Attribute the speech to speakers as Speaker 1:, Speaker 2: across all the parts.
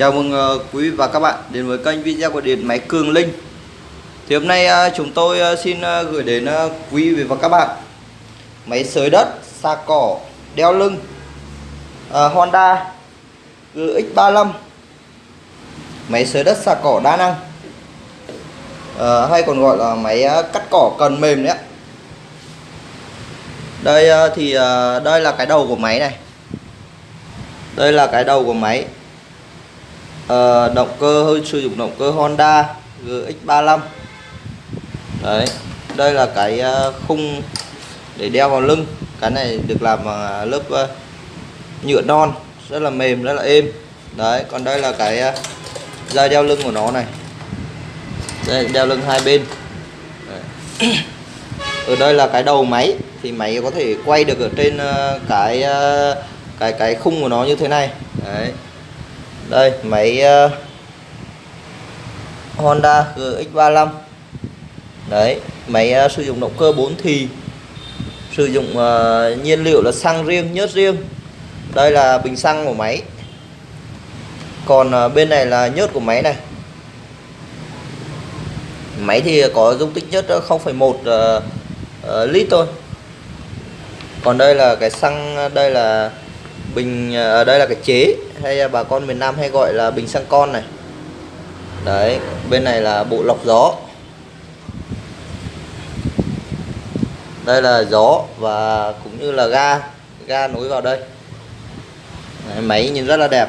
Speaker 1: Chào mừng ờ, quý vị và các bạn đến với kênh video của điện máy Cường Linh. Thì hôm nay ờ, chúng tôi ờ, xin gửi đến quý vị và các bạn Máy sới đất, xa cỏ, đeo lưng Honda GX35 Máy sới đất xa cỏ đa năng Hay còn gọi là máy cắt cỏ cần mềm đấy ạ. Đây thì đây là cái đầu của máy này. Đây là cái đầu của máy. Ờ, động cơ hơi sử dụng động cơ Honda GX35 đấy đây là cái ờ, khung để đeo vào lưng. Cái này được làm bằng ờ, lớp nhựa non rất là mềm rất là êm. Đấy còn đây là cái ờ, dây đeo lưng của nó này. Đây đeo lưng hai bên. Đấy. ở đây là cái đầu máy thì máy có thể quay được ở trên cái cái cái khung của nó như thế này. Đấy đây máy uh, Honda GX35 đấy máy uh, sử dụng động cơ 4 thì sử dụng uh, nhiên liệu là xăng riêng nhớt riêng. Đây là bình xăng của máy. Còn uh, bên này là nhớt của máy này. Máy thì có dung tích nhớt 0,1 uh, uh, lít thôi. Còn đây là cái xăng đây là bình ở đây là cái chế hay bà con miền Nam hay gọi là bình xăng con này. Đấy bên này là bộ lọc gió. Đây là gió và cũng như là ga ga nối vào đây. Đấy, máy nhìn rất là đẹp.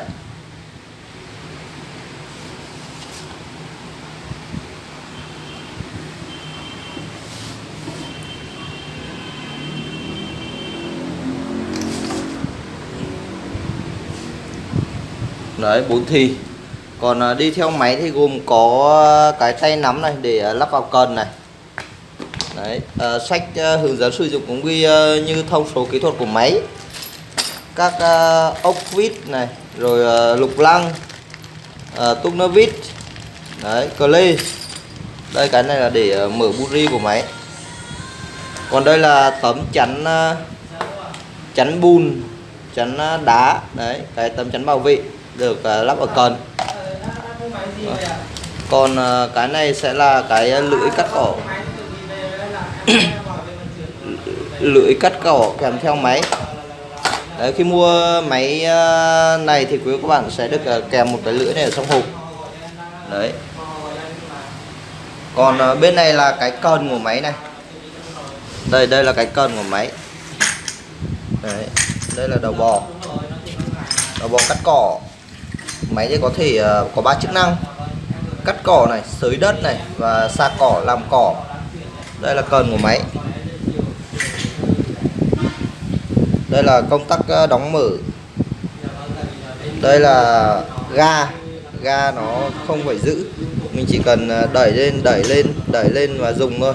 Speaker 1: Đấy bốn thì. Còn à, đi theo máy thì gồm có à, cái tay nắm này để à, lắp vào cần này. Đấy à, sách hướng dẫn sử dụng cũng ghi như thông số kỹ thuật của máy. Các à, ốc vít này rồi à, lục lăng à, nơ vít. Đấy cờ lê. Đây cái này là để mở buri của máy. Còn đây là tấm chắn chắn bùn chắn đá. Đấy cái tấm chắn bảo vệ được uh, lắp ở cần. Còn uh, cái này sẽ là cái à, lưỡi cắt cỏ. Lưỡi cắt cỏ kèm theo máy. Đấy, khi mua máy uh, này thì quý các bạn sẽ được uh, kèm một cái lưỡi này ở trong hộp. Đấy. Còn uh, bên này là cái cần của máy này. Đây đây là cái cần của máy. Đấy đây là đầu bò. Đầu bò cắt cỏ máy thì có thể uh, có ba chức năng. Cắt cỏ này sới đất này và xa cỏ làm cỏ. Đây là cần của máy. Đây là công tắc uh, đóng mở. Đây là ga. Ga nó không phải giữ. Mình chỉ cần ờ, đẩy lên đẩy lên đẩy lên và dùng thôi.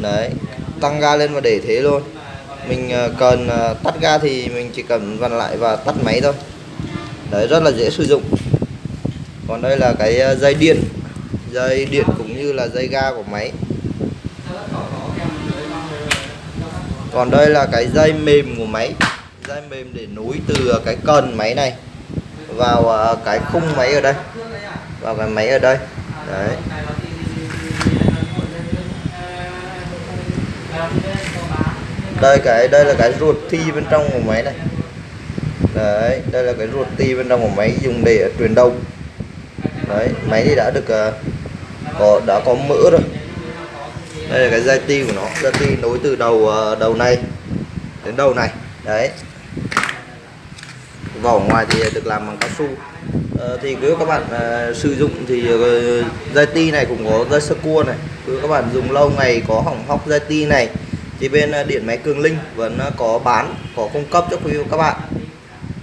Speaker 1: Đấy tăng ga lên và để thế luôn. Mình cần tắt ga thì mình chỉ cần vặn lại và tắt máy thôi đấy, rất là dễ sử dụng. Còn đây là cái ờ, dây điện. Dây điện cũng như là dây ga của máy. Còn đây là cái dây mềm của máy. Dây mềm để nối từ cái cần máy này vào ờ, cái khung máy ở đây. Vào cái máy ở đây. Đấy. Đây cái, đây là cái ruột thi bên trong của máy này đấy đây là cái ruột ti bên trong của máy dùng để truyền đông. Đấy máy thì đã được uh, có đã có mỡ rồi. Đây là cái dây ti của nó dây ti nối từ đầu uh, đầu này đến đầu này. Đấy. Vỏ ngoài thì được làm bằng cao su. Uh, thì nếu các bạn uh, sử dụng thì uh, dây ti này cũng có dây sơ cua này. Nếu các bạn dùng lâu ngày có hỏng hóc dây ti này thì bên điện máy Cường Linh vẫn có bán có cung cấp cho quý vị các bạn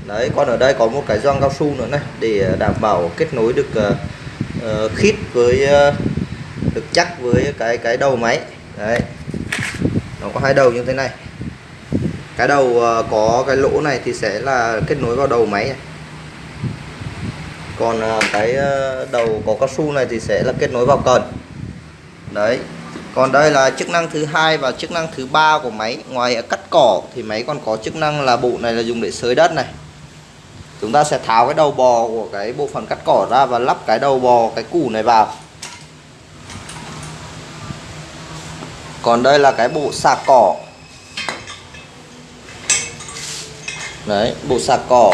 Speaker 1: đấy còn ở đây có một cái gioăng cao su nữa này để ờ, đảm bảo kết nối được uh, khít với uh, được chắc với cái cái đầu máy. Đấy. Nó có hai đầu như thế này. Cái đầu uh, có cái lỗ này thì sẽ là kết nối vào đầu máy này. còn uh, cái uh, đầu có cao su này thì sẽ là kết nối vào cần. Đấy. Còn đây là chức năng thứ hai và chức năng thứ ba của máy. Ngoài cắt cỏ thì máy còn có chức năng là bộ này là dùng để sới đất này chúng ta sẽ tháo cái đầu bò của cái bộ phận cắt cỏ ra và lắp cái đầu bò cái củ này vào. Còn đây là cái bộ sạc cỏ. Đấy bộ sạc cỏ.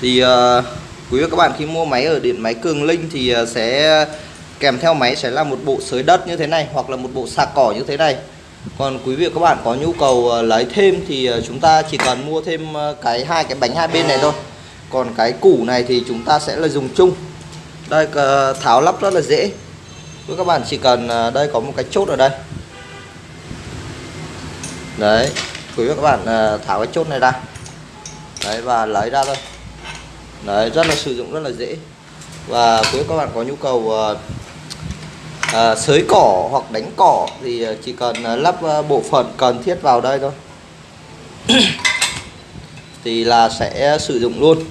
Speaker 1: Thì uh, quý vị các bạn khi mua máy ở điện máy cường linh thì uh, sẽ kèm theo máy sẽ là một bộ sới đất như thế này hoặc là một bộ sạc cỏ như thế này còn quý vị các bạn có nhu cầu ờ, lấy thêm thì ờ, chúng ta chỉ cần mua thêm ờ, cái hai cái bánh hai bên này thôi. Còn cái củ này thì chúng ta sẽ là dùng chung. Đây tháo lắp rất là dễ. Với các bạn chỉ cần đây có một cái chốt ở đây. Đấy, quý vị các bạn tháo cái chốt này ra. Đấy, và lấy ra thôi. Đấy, rất là sử dụng rất là dễ. Và quý các bạn có nhu cầu à, sới cỏ hoặc đánh cỏ thì ờ, chỉ cần ờ, lắp bộ phận cần thiết vào đây thôi. Thì là sẽ sử dụng luôn.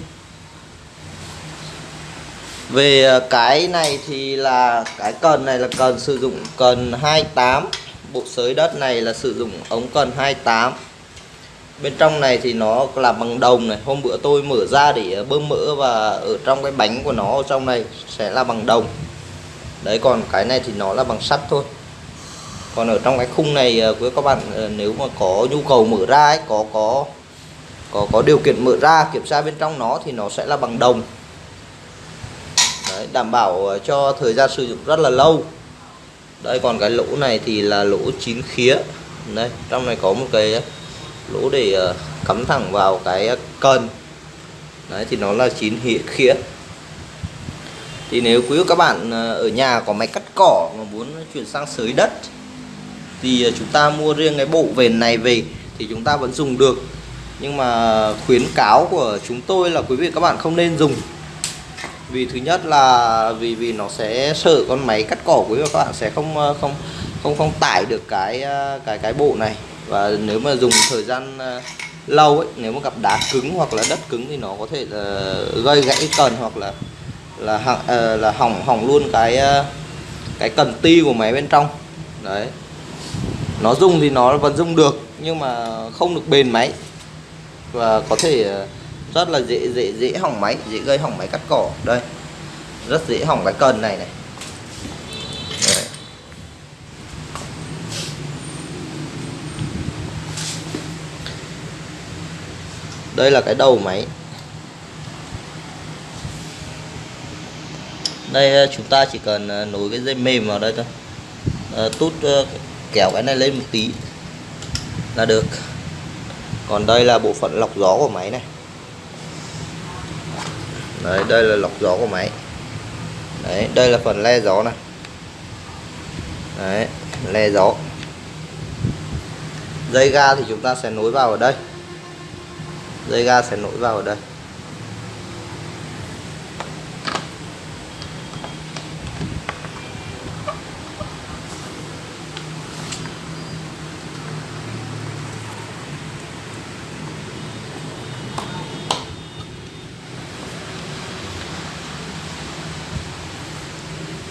Speaker 1: Về cái này thì là cái cần này là cần sử dụng cần 28 bộ sới đất này là sử dụng ống cần 28 bên trong này thì nó là bằng đồng này. Hôm bữa tôi mở ra để bơm mỡ và ở trong cái bánh của nó trong này sẽ là bằng đồng đấy còn cái này thì nó là bằng sắt thôi. Còn ở trong cái khung này ờ, với các bạn ờ, nếu mà có nhu cầu mở ra ấy, có có có có điều kiện mở ra kiểm tra bên trong nó thì nó sẽ là bằng đồng. Đấy, đảm bảo ờ, cho thời gian sử dụng rất là lâu. Đây còn cái lỗ này thì là lỗ chín khía. Đây trong này có một cái lỗ để cắm thẳng vào cái cần. Đấy thì nó là chín khía thì nếu quý các bạn ờ, ở nhà có máy cắt cỏ mà muốn chuyển sang sới đất, thì ờ, chúng ta mua riêng cái bộ vền này về thì chúng ta vẫn dùng được. Nhưng mà khuyến cáo của chúng tôi là quý vị các bạn không nên dùng. Vì thứ nhất là vì vì nó sẽ sợ con máy cắt cỏ, quý vị các bạn sẽ không ờ, không không không tải được cái cái cái bộ này. Và nếu mà dùng thời gian lâu ấy, nếu mà gặp đá cứng hoặc là đất cứng thì nó có thể là gây gãy cần hoặc là là hỏng uh, ờ, là hỏng hỏng luôn cái uh, cái cần ti của máy bên trong. Đấy. Nó dùng thì nó vẫn dùng được nhưng mà không được bền máy. Và có thể ờ, rất là dễ dễ dễ hỏng máy dễ gây hỏng máy cắt cỏ. Đây. Rất dễ hỏng cái cần này này. Đấy. đây là cái đầu máy. Đây ờ, chúng ta chỉ cần ờ, nối cái dây mềm vào đây thôi. À, tút kéo cái này lên một tí là được. Còn đây là bộ phận lọc gió của máy này. Đấy đây là lọc gió của máy. Đấy đây là phần le gió này. Đấy le gió. Dây ga thì chúng ta sẽ nối vào ở đây. Dây ga sẽ nối vào ở đây.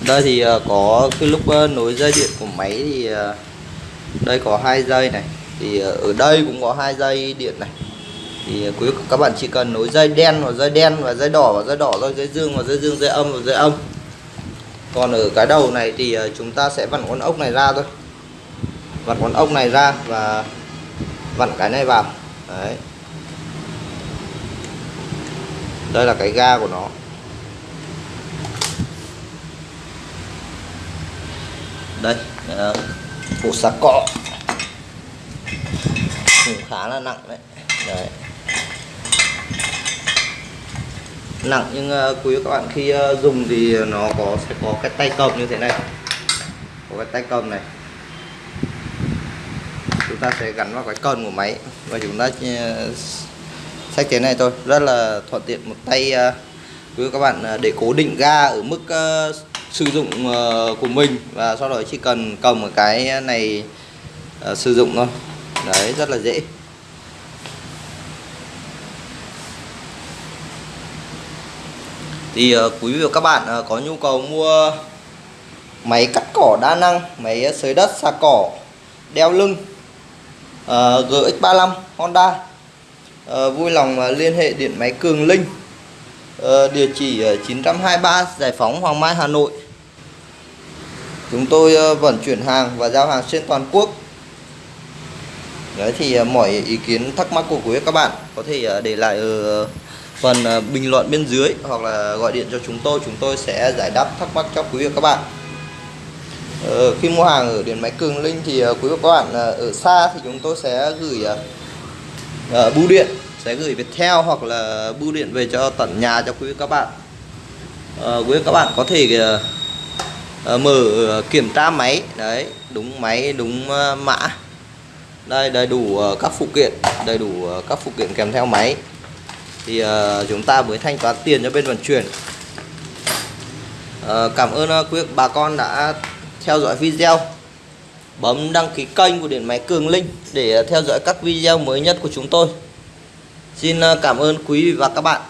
Speaker 1: Đây thì ờ, có cái lúc ờ, nối dây điện của máy thì ờ, đây có hai dây này. Thì ở đây cũng có hai dây điện này. Thì quý các bạn chỉ cần nối dây đen và dây đen và dây đỏ và dây đỏ thôi, dây dương và dây dương, dây âm và dây âm. Còn ở cái đầu này thì chúng ta sẽ vặn con ốc này ra thôi. Vặn con ốc này ra và vặn cái này vào. Đấy. Đây là cái ga của nó. Đây. Uh, ờ, bộ cọ. Cũng khá là nặng đấy, đấy. nặng nhưng uh, quý các bạn khi uh, dùng thì nó có sẽ có cái tay cầm như thế này. Có cái tay cầm này. Chúng ta sẽ gắn vào cái cần của máy và chúng ta sách thế này thôi. Rất là thuận tiện một tay uh, quý các bạn để cố định ga ở mức uh, sử dụng ờ, của mình và sau đó chỉ cần cầm một cái này uh, sử dụng thôi. Đấy rất là dễ. Thì uh, quý vị và các bạn uh, có nhu cầu mua máy cắt cỏ đa năng máy sới đất xà cỏ đeo lưng uh, GX35 Honda uh, vui lòng uh, liên hệ điện máy Cường Linh uh, địa chỉ 923 Giải Phóng Hoàng Mai Hà Nội chúng tôi ờ, vận chuyển hàng và giao hàng trên toàn quốc. Đấy thì ờ, mọi ý kiến thắc mắc của quý các bạn có thể ờ, để lại ở phần bình luận bên dưới hoặc là gọi điện cho chúng tôi. Chúng tôi sẽ giải đáp thắc mắc cho quý vị các bạn. Ờ, khi mua hàng ở điện máy Cường Linh thì quý vị các bạn ở xa thì chúng tôi sẽ gửi uh, bưu điện sẽ gửi Viettel hoặc là bưu điện về cho tận nhà cho quý vị các bạn. Uh, quý vị các bạn có thể uh, Ờ, mở ờ, kiểm tra máy. Đấy, đúng máy, đúng ờ, mã. Đây, đầy đủ các phụ kiện, đầy đủ các phụ kiện kèm theo máy. Thì chúng ta mới thanh toán tiền cho bên vận chuyển. Cảm ơn quý bà con đã theo dõi video. Bấm đăng ký kênh của điện máy Cường Linh để theo dõi các video mới nhất của chúng tôi. Xin cảm ơn quý vị và các bạn.